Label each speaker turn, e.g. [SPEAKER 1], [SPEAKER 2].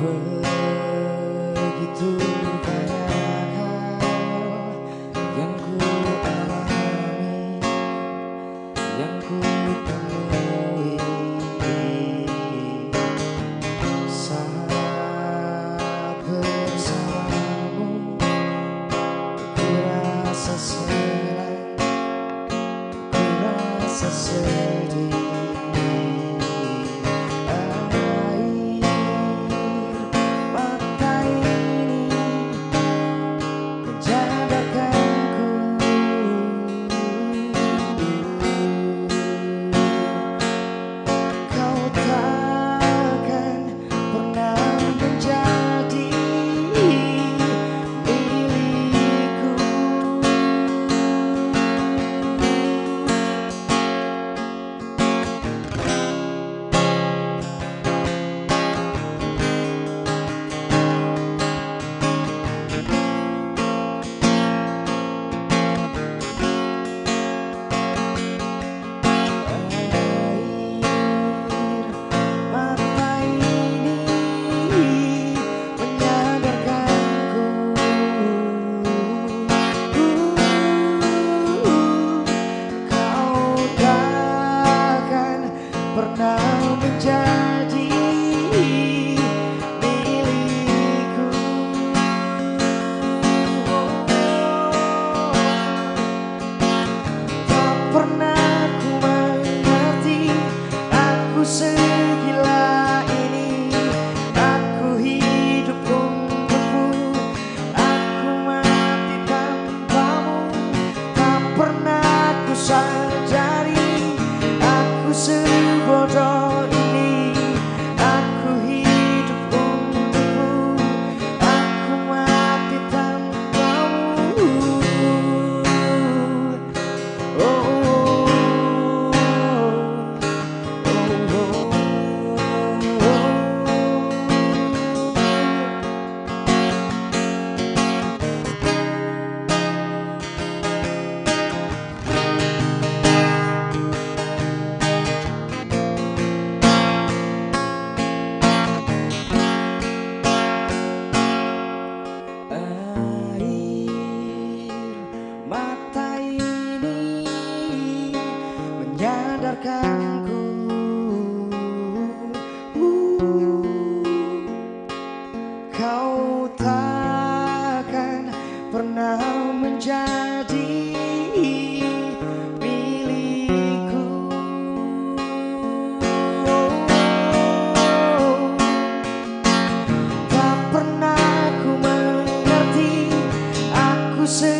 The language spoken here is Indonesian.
[SPEAKER 1] Begitu banyak hal yang ku alami, yang ku temui Saat bersamamu, ku rasa senang, ku rasa sedih. say